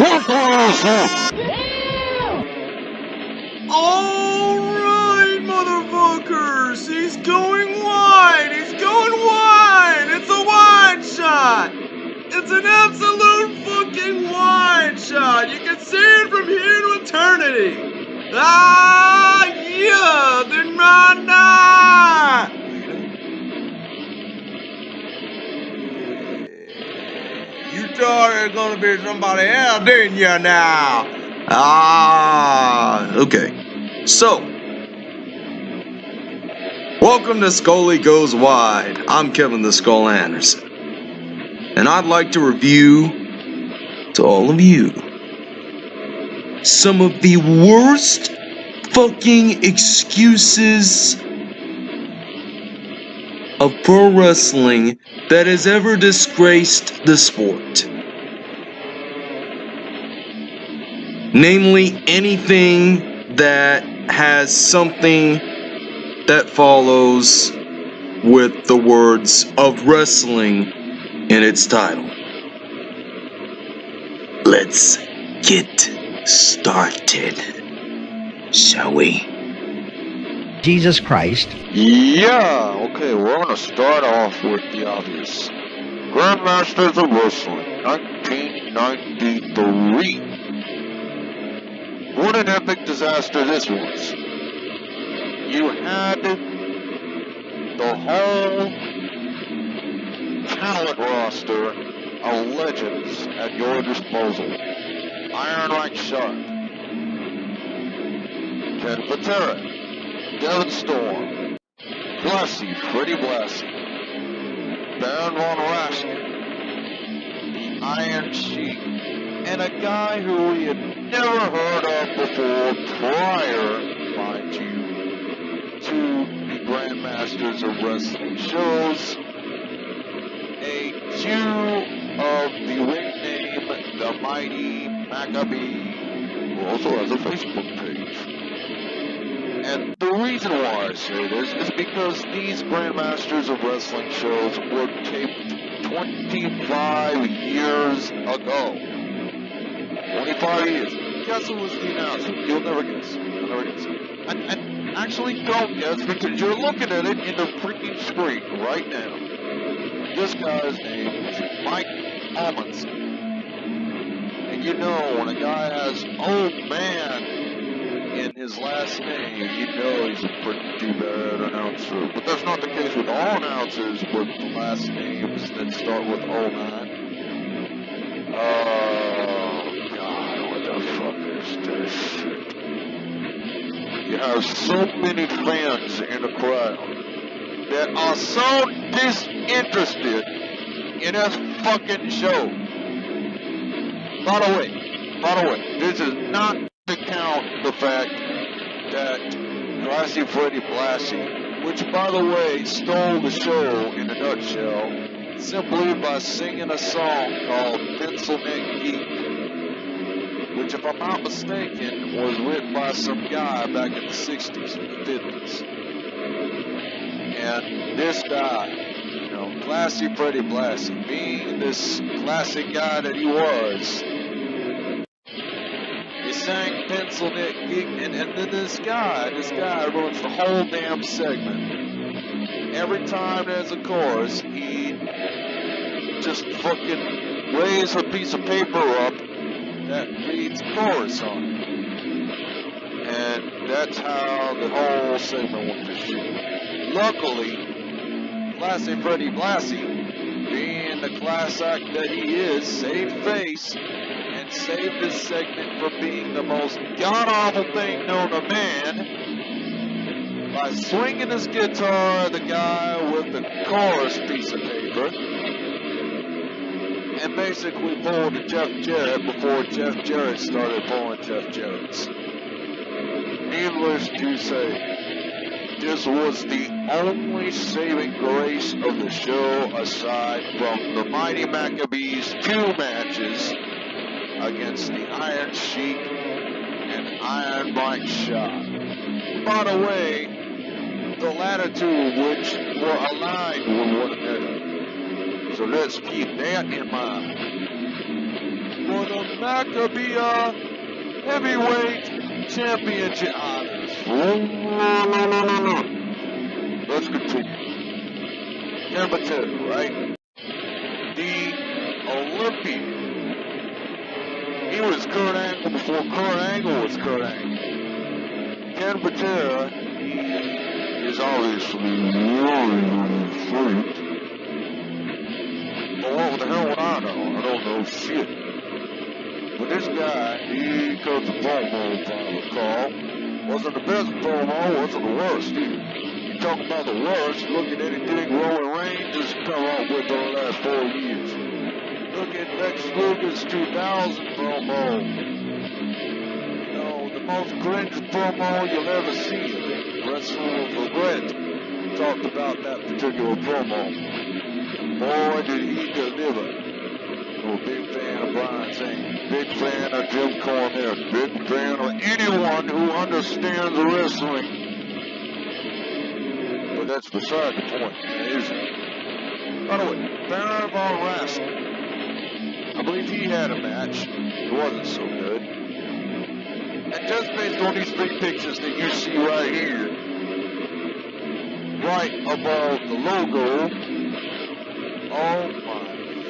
Alright, motherfuckers! He's going wide! He's going wide! It's a wide shot! It's an absolute fucking wide shot! You can see it from here to eternity! Ah, yeah! The mana! You thought it gonna be somebody else, didn't you now? Ah, okay. So, welcome to Scully Goes Wide. I'm Kevin the Skull Anderson. And I'd like to review to all of you some of the worst fucking excuses of pro wrestling that has ever disgraced the sport. Namely, anything that has something that follows with the words of wrestling in its title. Let's get started, shall we? Jesus Christ. Yeah, okay, we're gonna start off with the obvious. Grandmasters of Wrestling, 1993. What an epic disaster this was. You had the whole talent roster of legends at your disposal. Iron Mike Sharpe, Ken Patera, Devon Storm, Blassie, Freddie Blassie, Baron Von Raschke, the Iron Sheik, and a guy who we had never heard of before prior, mind you, to the Grandmasters of Wrestling shows. A Jew of the ring name, the Mighty Maccabee, who also has a Facebook page. And the reason why I say this is because these Grandmasters of Wrestling shows were taped 25 years ago. 25 years. Guess who was the announcer? You'll never guess. You'll never guess. And, and actually don't guess because you're looking at it in the freaking screen right now. This guy's name is Mike Amundsen. And you know, when a guy has old man in his last name, you know he's a pretty bad announcer. But that's not the case with all announcers with last names that start with 09. You have so many fans in the crowd that are so disinterested in this fucking show. By the way, by the way, this is not to count the fact that Blassie Freddy Blassie, which by the way stole the show in a nutshell, simply by singing a song called Pencil Neck Geek, which if I'm not mistaken was written by some guy back in the 60s or the 50s. And this guy, you know, classy Freddie Blassie, being this classic guy that he was, he sang Pencil Neck Geek, and, and then this guy, this guy ruins the whole damn segment. Every time there's a chorus, he just fucking lays a piece of paper up that reads chorus on. And that's how the whole segment went to shit. Luckily, Classy Freddie Blassie, being the class act that he is, saved face and saved this segment from being the most god-awful thing known to man by swinging his guitar at the guy with the chorus piece of paper and basically pulled a Jeff Jarrett before Jeff Jarrett started pulling Jeff Jarrett's. Needless to say, this was the only saving grace of the show aside from the Mighty Maccabees two matches against the Iron Sheik and Iron Mike Sharpe. By the way, the latter two of which were aligned with one another. So let's keep that in mind. For the Maccabea Heavyweight Championship. Ah, Let's continue. Number two, right? The Olympian. He was Kurt Angle before Kurt Angle was Kurt Angle. Ken Patera, he is obviously really fruit. The hell would I know? I don't know shit. But this guy, he cut the promo, if I recall. Wasn't the best promo, wasn't the worst either. You talk about the worst, look at anything Roman Reigns has come up with over the last four years. Look at Lex Luger's 2000 promo. You know, the most cringe promo you'll ever see. Wrestling with Regret talked about that particular promo. Boy, did he deliver. Big fan of Brian Zane, big fan of Jim Cornette, big fan of anyone who understands wrestling. But that's beside the point, isn't it? By the way, Baron von Raschke. I believe he had a match. It wasn't so good. And just based on these three pictures that you see right here, right above the logo, oh my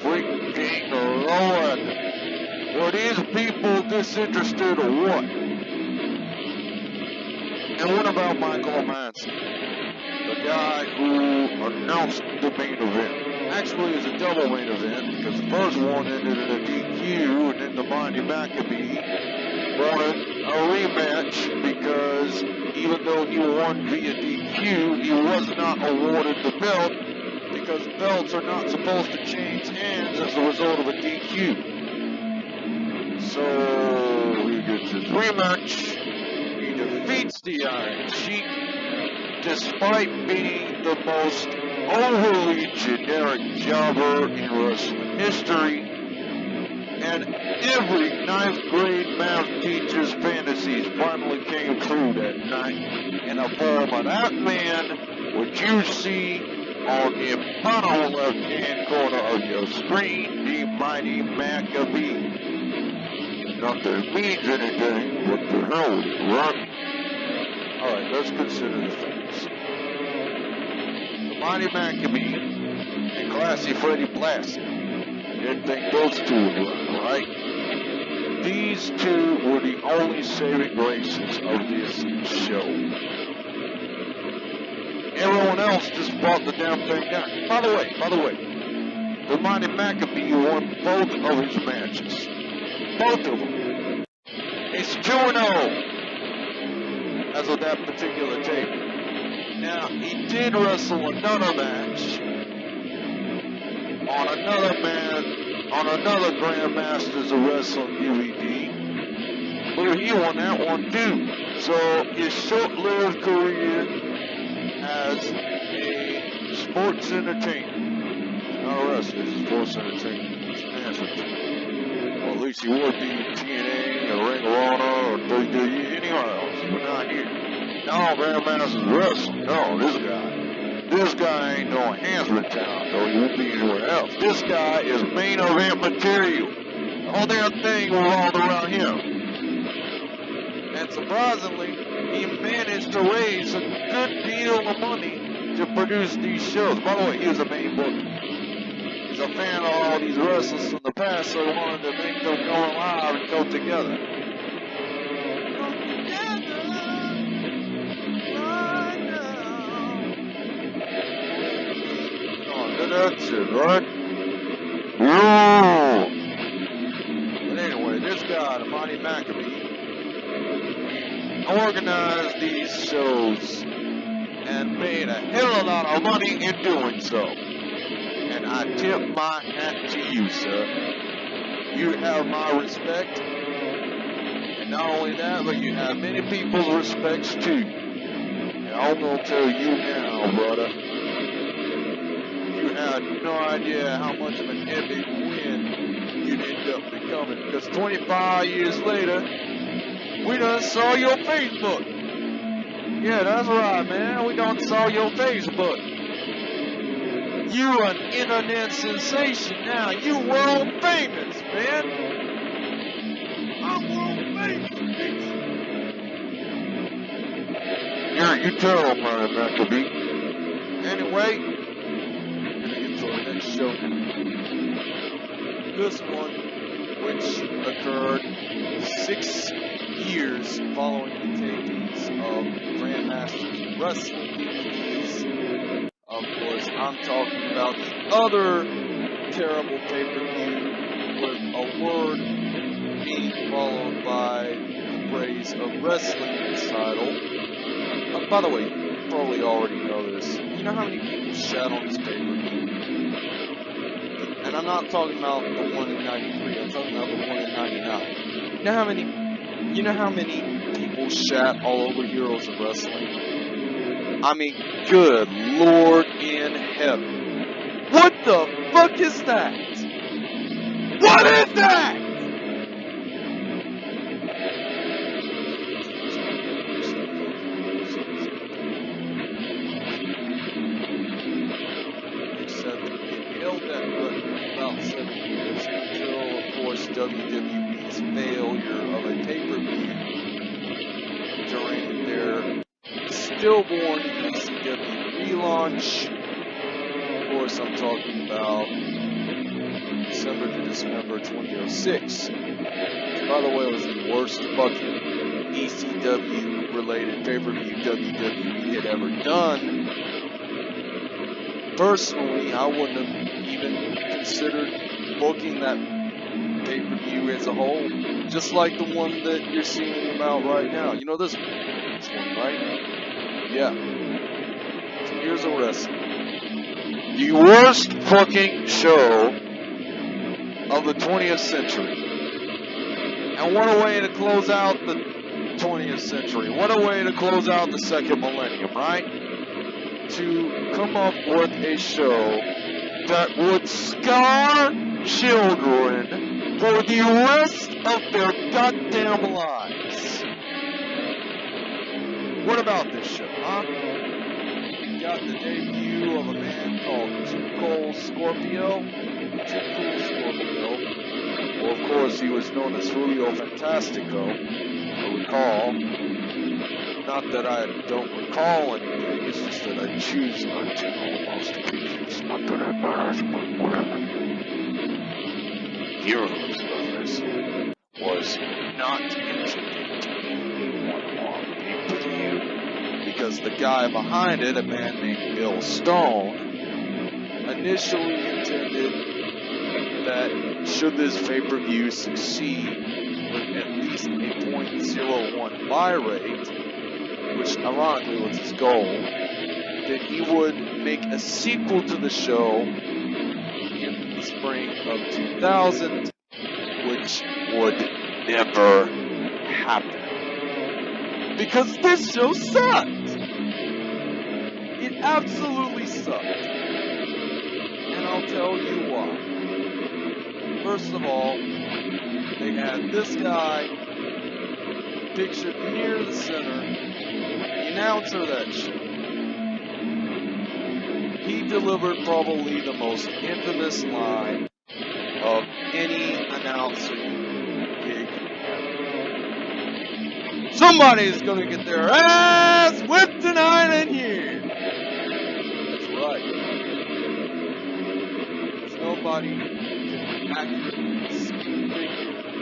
freaking lord. Were these people disinterested or what? And what about Michael Romanski? The guy who announced the main event actually it's a double main event because the first one ended in a DQ and then the Monty Maccabee wanted a rematch because even though he won via DQ, he was not awarded the belt because belts are not supposed to change hands as a result of a DQ. So he gets his rematch. He defeats the Iron Sheik despite being the most overly generic jobber in wrestling history, and every ninth grade math teacher's fantasies finally came true that night in the form of that man, which you see on the bottom left-hand corner of your screen, the mighty Maccabee. Not that it means anything, but the hell with it. Alright, let's consider the facts. Monty Maccabee and Classy Freddie Blassie. Didn't think those two work, right? These two were the only saving graces of this show. Everyone else just brought the damn thing down. By the way, by the way, the Monty Maccabee won both of his matches. Both of them. It's 2-0 as of that particular tape. Now, he did wrestle another match on another man, on another Grandmasters of Wrestling DVD. But he won that one too. So his short-lived career as a sports entertainer, not a wrestler, he's a sports entertainer. Well, at least he would be TNA or Ring of Honor or WWE anywhere else, but not here. No, Grandmaster's wrestling. No, this guy. This guy ain't no Hansman Town, so he won't be anywhere else. This guy is main event material. The whole damn thing revolved around him. And surprisingly, he managed to raise a good deal of money to produce these shows. By the way, he was a main booker. He's a fan of all these wrestlers from the past, so he wanted to make them go live and go together. That's it, right? Yeah. But anyway, this guy, the Monty Organized these shows and made a hell of a lot of money in doing so. And I tip my hat to you, sir. You have my respect. And not only that, but you have many people's respects too. And I'm gonna tell you now, brother You had no idea how much of an epic win you'd end up becoming. Because 25 years later, we done saw your Facebook. Yeah, that's right, man. We done saw your Facebook. You an internet sensation now. You world famous, man. I'm world famous. You're, you tell man, that be. Anyway, until the next show. This one, which occurred six years following the tapings of Grandmaster Wrestling. Of course, I'm talking about the other terrible pay-per-view with a word being followed by the phrase of wrestling title. Uh, by the way, you probably already know this. You know how many people shat on this pay-per-view? And I'm not talking about the one in 93, I'm talking about the one in 99. You know how many, you know how many people shat all over Heroes of Wrestling? I mean, good lord in heaven. What the fuck is that? What is that? Held stillborn ECW relaunch. Of course, I'm talking about December to Dismember 2006. By the way, it was the worst fucking ECW related pay per view WWE had ever done. Personally, I wouldn't have even considered booking that pay per view as a whole. Just like the one that you're seeing about right now. You know this this one right? Yeah. So here's a wrestling. The worst fucking show of the 20th century. And what a way to close out the 20th century. What a way to close out the second millennium, right? To come up with a show that would scar children for the rest of their goddamn lives. What about this show, huh? You got the debut of a man called Cold Scorpio. Cool Scorpio. Well, of course, he was known as Julio Fantastico. I recall. Not that I don't recall anything, it's just that I choose not to. Almost pieces, not that it matters, but whatever. Heroes Wrestling was not intended because the guy behind it, a man named Bill Stone, initially intended that should this pay-per-view succeed with at least a .01 buy rate, which ironically was his goal, that he would make a sequel to the show in the spring of 2000, which would never happen. Because this show sucked! Absolutely sucked. And I'll tell you why. First of all, they had this guy pictured near the center, the announcer that shit He delivered probably the most infamous line of any announcing gig. Somebody's gonna get their ass whipped tonight in here! Right. Because nobody can accurately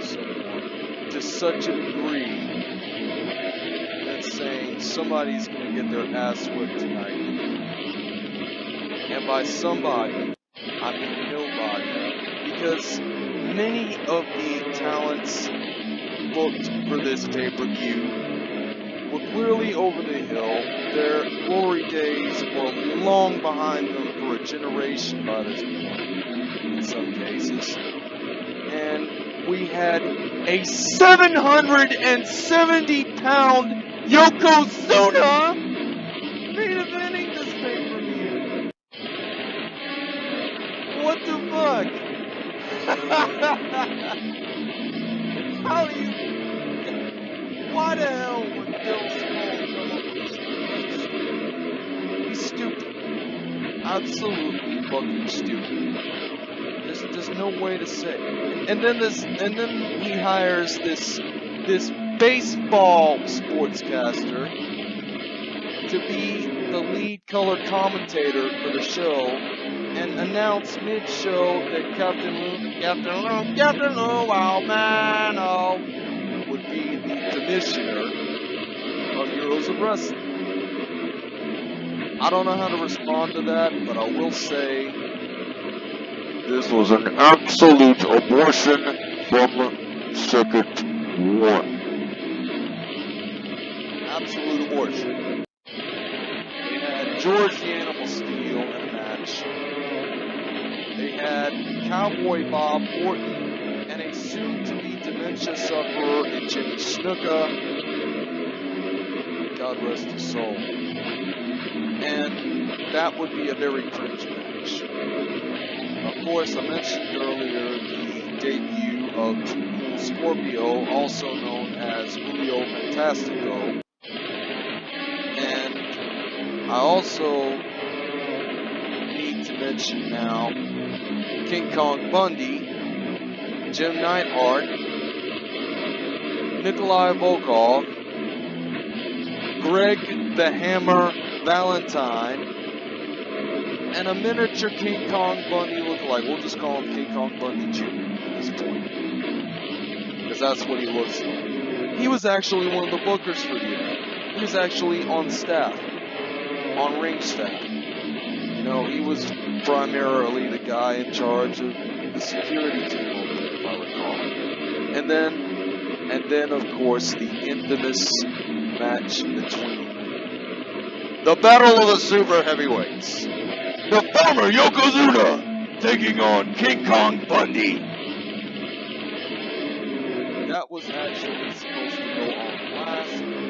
someone to such a degree that saying somebody's gonna get their ass whipped tonight. And by somebody, I mean nobody. Because many of the talents booked for this pay-per-view clearly over the hill. Their glory days were long behind them for a generation by this point, in some cases. And we had a 770 pound Yokozuna Absolutely fucking stupid. There's, there's no way to say. And then this, and then he hires this, this baseball sportscaster to be the lead color commentator for the show and announce mid-show that Captain Captain Captain Lou Albano would be the commissioner of Heroes of Wrestling. I don't know how to respond to that, but I will say This was an absolute abortion from second one. absolute abortion. They had George the Animal Steele in a match. They had Cowboy Bob Orton and a soon-to-be dementia sufferer in Jimmy Snuka. God rest his soul. And that would be a very cringe match. Of course, I mentioned earlier the debut of Scorpio, also known as Julio Fantastico. And I also need to mention now King Kong Bundy, Jim Neidhart, Nikolai Volkov, Greg the Hammer Valentine, and a miniature King Kong Bundy lookalike. We'll just call him King Kong Bundy Jr. at this point. Because that's what he looks like. He was actually one of the bookers for the event. He was actually on staff, on ring staff. You know, he was primarily the guy in charge of the security team over there, if I recall. And then, and then of course, the infamous match between the Battle of the Super Heavyweights. The former Yokozuna taking on King Kong Bundy. That was actually supposed to go on last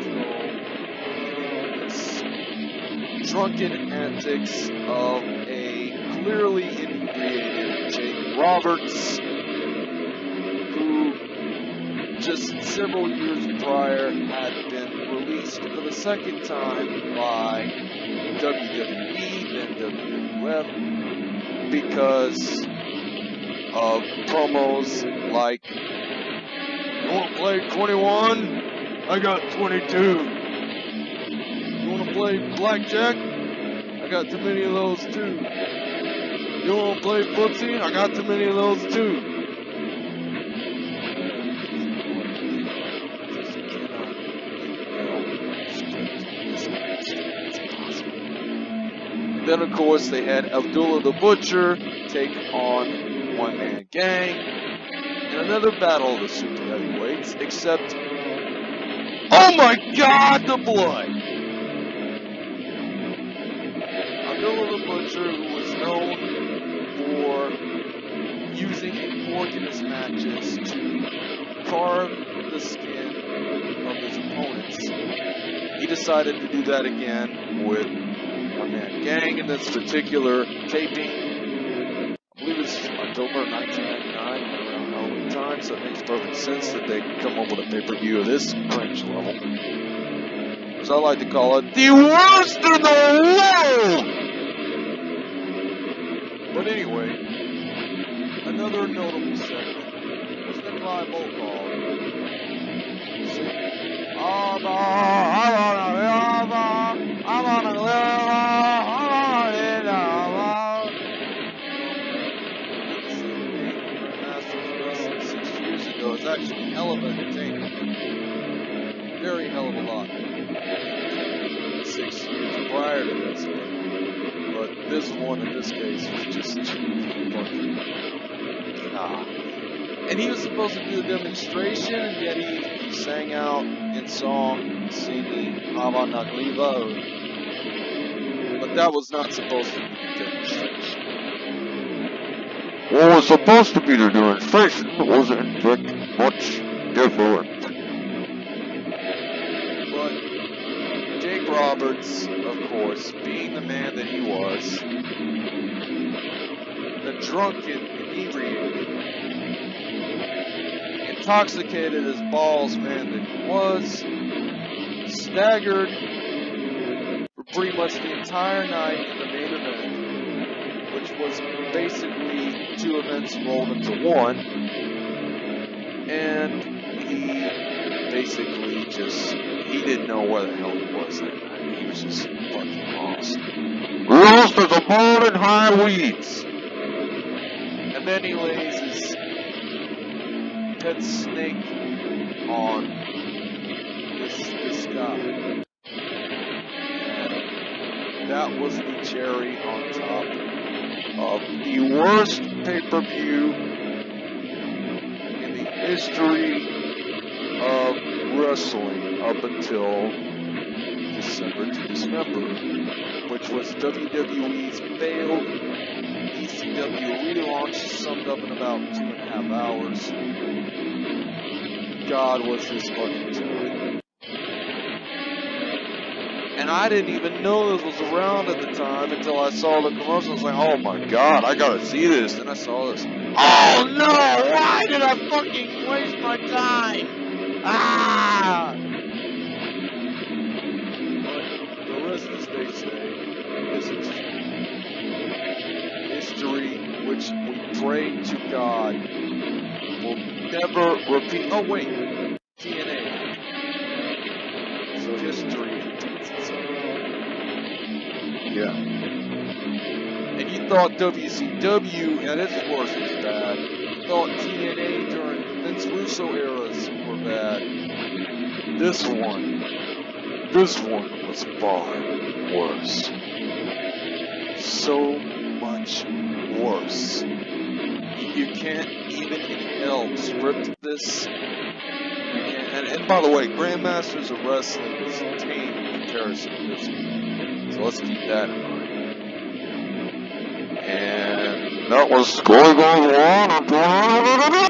drunken antics of a clearly inebriated Jake Roberts, just several years prior had been released for the second time by WWE, and WWF, because of promos like, You want to play 21? I got 22. You want to play blackjack? I got too many of those too. You want to play footsie? I got too many of those too. Then, of course, they had Abdullah the Butcher take on One Man Gang in another battle of the super heavyweights, except, oh my god, the blood! Abdullah the Butcher, who was known for using a fork in his matches to carve the skin of his opponents, he decided to do that again with Gang in this particular taping. I believe it's October 1999, around Halloween time, so it makes perfect sense that they come up with a pay-per-view of this cringe level. As I like to call it, the worst in the world! But anyway, another notable segment was Nikolai Volkov singing, prior to this, but, but this one in this case was just too fucking. Ah. And he was supposed to do a demonstration, and yet he, he sang out in song, singing Ava Nagliva. But that was not supposed to be the demonstration. What was supposed to be the demonstration was in fact much different. Roberts, of course, being the man that he was, the drunken, inebriated, intoxicated as balls man that he was, staggered for pretty much the entire night in the main event, which was basically two events rolled into one, and he basically just he didn't know where the hell he was that night. He was just fucking lost. Lost as a bird in high weeds. And then he lays his pet snake on this this guy. And that was the cherry on top of the worst pay-per-view in the history of wrestling up until December to Dismember, which was WWE's failed ECW relaunch summed up in about two and a half hours. God was this fucking good. And I didn't even know this was around at the time until I saw the commercial. I was like, oh my god, I gotta see this. Then I saw this. Oh no, why did I fucking waste my time? Ah! Is history. Which we pray to God will never repeat. Oh wait, TNA. So history. Yeah. And you thought WCW at its worst was bad. You thought TNA during Vince Russo eras were bad. This one, this one was far worse. So much worse. You can't even inhale script this. And, and by the way, Grandmasters of Wrestling is tame comparison to this. So let's keep that in mind. And That was going on.